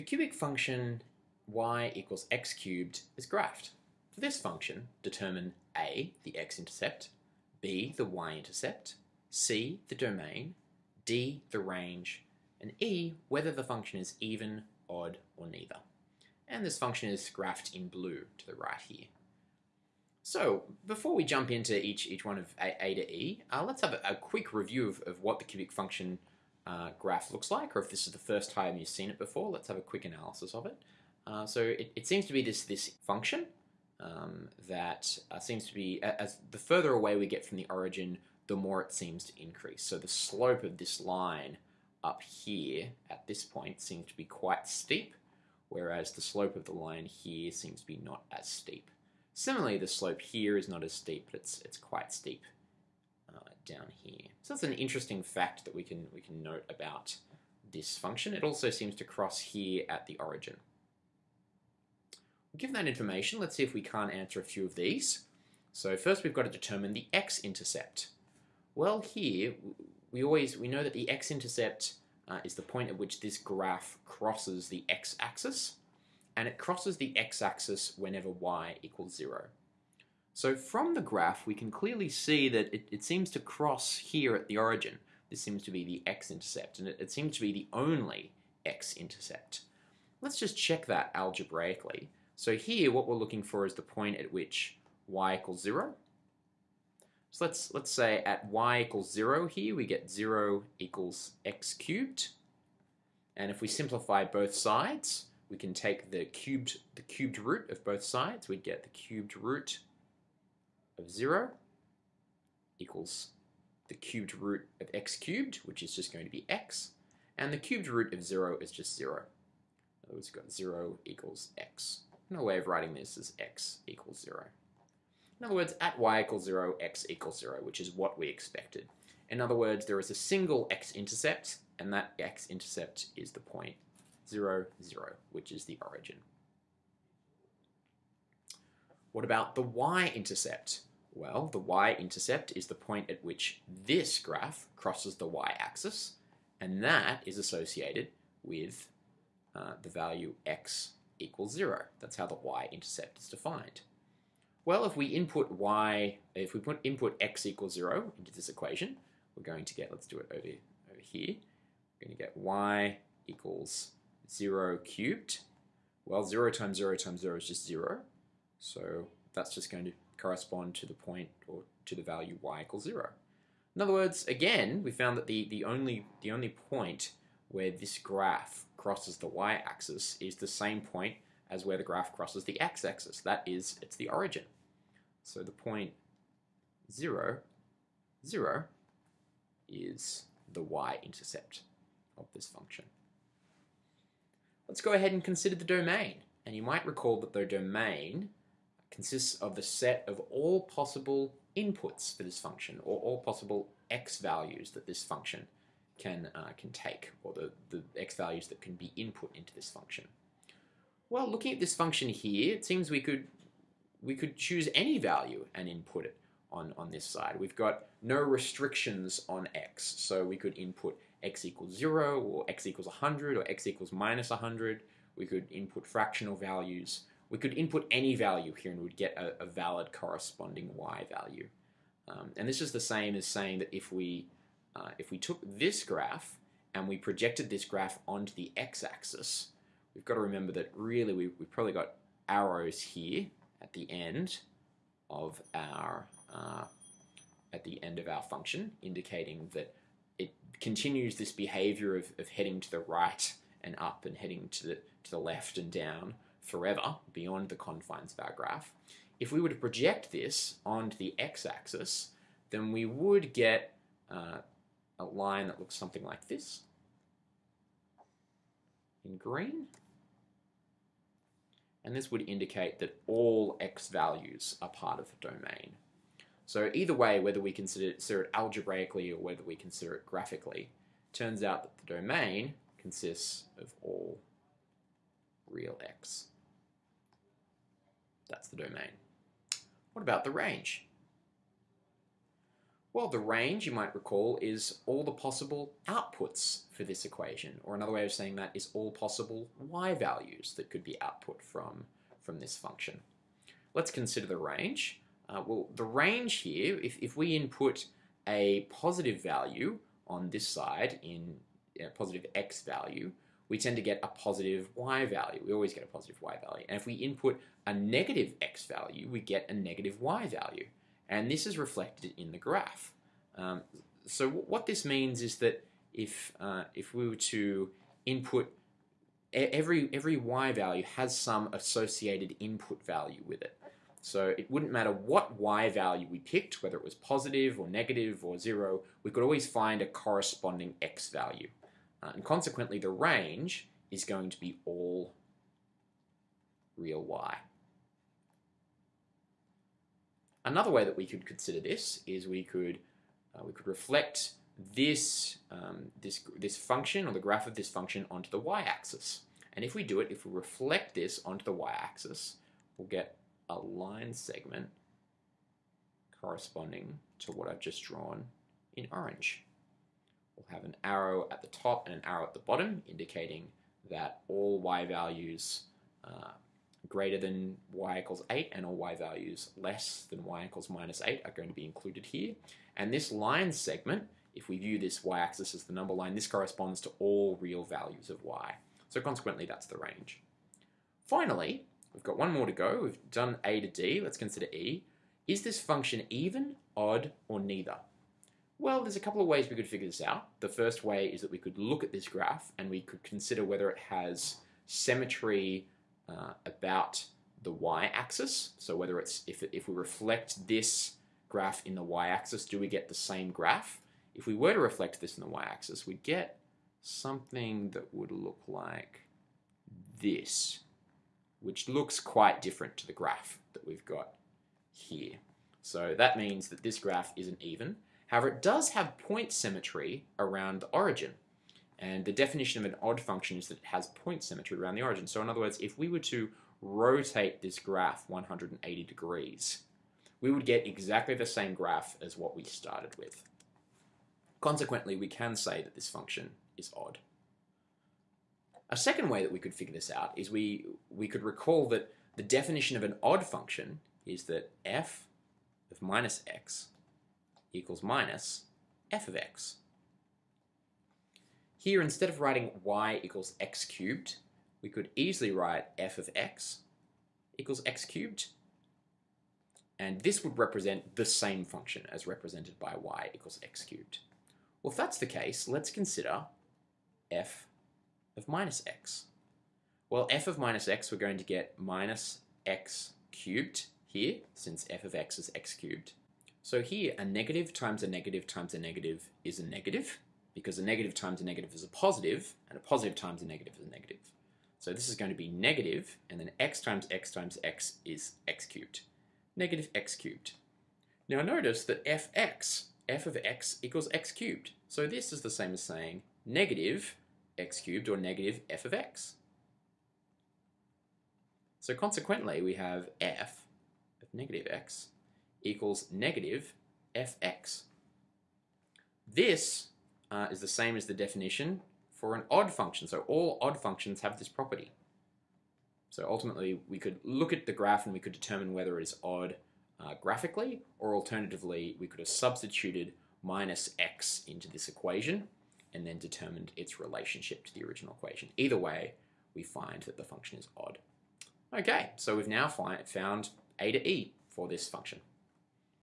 The cubic function y equals x cubed is graphed. For this function, determine a, the x-intercept, b, the y-intercept, c, the domain, d, the range, and e, whether the function is even, odd, or neither. And this function is graphed in blue to the right here. So before we jump into each, each one of A, a to E, uh, let's have a, a, quick review of, of what the cubic function uh, graph looks like, or if this is the first time you've seen it before, let's have a quick analysis of it. Uh, so it, it, seems to be this, this function um, that uh, seems to be, as the further away we get from the origin, the more it seems to increase. So the slope of this line up here at this point seems to be quite steep, whereas the slope of the line here seems to be not as steep. Similarly, the slope here is not as steep, but it's, it's quite steep down here. So that's an interesting fact that we can, we can note about this function. It also seems to cross here at the origin. Given that information, let's see if we can't answer a few of these. So first we've got to determine the x-intercept. Well here, we always we know that the x-intercept uh, is the point at which this graph crosses the x-axis, and it crosses the x-axis whenever y equals 0. So from the graph, we can clearly see that it, it seems to cross here at the origin. This seems to be the x-intercept, and it, it seems to be the only x-intercept. Let's just check that algebraically. So here, what we're looking for is the point at which y equals 0. So let's, let's say at y equals 0 here, we get 0 equals x cubed. And if we simplify both sides, we can take the cubed, the cubed root of both sides. We'd get the cubed root of 0 equals the cubed root of x cubed, which is just going to be x. And the cubed root of 0 is just 0. In other words, we've got 0 equals x. Another way of writing this is x equals 0. In other words, at y equals 0, x equals 0, which is what we expected. In other words, there is a single x-intercept, and that x-intercept is the point 0, 0, which is the origin. What about the y-intercept? Well, the y-intercept is the point at which this graph crosses the y-axis, and that is associated with uh, the value x equals 0. That's how the y-intercept is defined. Well, if we input y, if we put input x equals 0 into this equation, we're going to get, let's do it over, over here, we're going to get y equals 0 cubed. Well, 0 times 0 times 0 is just 0, so that's just going to correspond to the point or to the value y equals 0. In other words, again, we found that the, the, only, the only point where this graph crosses the y-axis is the same point as where the graph crosses the x-axis. That is, it's the origin. So the point 0, 0 is the y-intercept of this function. Let's go ahead and consider the domain. And you might recall that the domain consists of the set of all possible inputs for this function, or all possible x values that this function can, uh, can take, or the, the x values that can be input into this function. Well, looking at this function here, it seems we could we could choose any value and input it on, on this side. We've got no restrictions on x, so we could input x equals 0, or x equals 100, or x equals minus 100. We could input fractional values. We could input any value here and we'd get a, a valid corresponding y value. Um, and this is the same as saying that if we, uh, if we took this graph and we projected this graph onto the x-axis, we've got to remember that really we, we've probably got arrows here at the end of our uh, at the end of our function, indicating that it continues this behavior of, of heading to the right and up and heading to the to the left and down forever beyond the confines of our graph. If we were to project this onto the x-axis, then we would get uh, a line that looks something like this in green and this would indicate that all x values are part of the domain. So either way, whether we consider it algebraically or whether we consider it graphically, turns out that the domain consists of all real x. That's the domain. What about the range? Well, the range, you might recall, is all the possible outputs for this equation. Or another way of saying that is all possible y values that could be output from, from this function. Let's consider the range. Uh, well, the range here, if, if we input a positive value on this side in a positive x value, we tend to get a positive y value. We always get a positive y value. And if we input a negative x value, we get a negative y value. And this is reflected in the graph. Um, so what this means is that if, uh, if we were to input every every y value has some associated input value with it. So it wouldn't matter what y value we picked, whether it was positive or negative or zero, we could always find a corresponding x value. Uh, and consequently, the range is going to be all real y. Another way that we could consider this is we could uh, we could reflect this um, this this function or the graph of this function onto the y-axis. And if we do it, if we reflect this onto the y-axis, we'll get a line segment corresponding to what I've just drawn in orange. We'll have an arrow at the top and an arrow at the bottom indicating that all y values uh, greater than y equals 8 and all y values less than y equals minus 8 are going to be included here. And this line segment, if we view this y-axis as the number line, this corresponds to all real values of y. So consequently, that's the range. Finally, We've got one more to go. We've done A to D. Let's consider E. Is this function even, odd, or neither? Well, there's a couple of ways we could figure this out. The first way is that we could look at this graph and we could consider whether it has symmetry uh, about the y-axis. So whether it's, if, if we reflect this graph in the y-axis, do we get the same graph? If we were to reflect this in the y-axis, we'd get something that would look like this which looks quite different to the graph that we've got here. So that means that this graph isn't even. However, it does have point symmetry around the origin. And the definition of an odd function is that it has point symmetry around the origin. So in other words, if we were to rotate this graph 180 degrees, we would get exactly the same graph as what we started with. Consequently, we can say that this function is odd. A second way that we could figure this out is we, we could recall that the definition of an odd function is that f of minus x equals minus f of x. Here, instead of writing y equals x cubed, we could easily write f of x equals x cubed. And this would represent the same function as represented by y equals x cubed. Well, if that's the case, let's consider f of minus x? Well, f of minus x, we're going to get minus x cubed here, since f of x is x cubed. So here, a negative times a negative times a negative is a negative, because a negative times a negative is a positive, and a positive times a negative is a negative. So this is going to be negative, and then x times x times x is x cubed. Negative x cubed. Now notice that fx, f of x equals x cubed. So this is the same as saying negative x cubed or negative f of x. So consequently, we have f of negative x equals negative fx. This uh, is the same as the definition for an odd function. So all odd functions have this property. So ultimately, we could look at the graph and we could determine whether it is odd uh, graphically, or alternatively, we could have substituted minus x into this equation and then determined its relationship to the original equation. Either way, we find that the function is odd. Okay, so we've now found a to e for this function.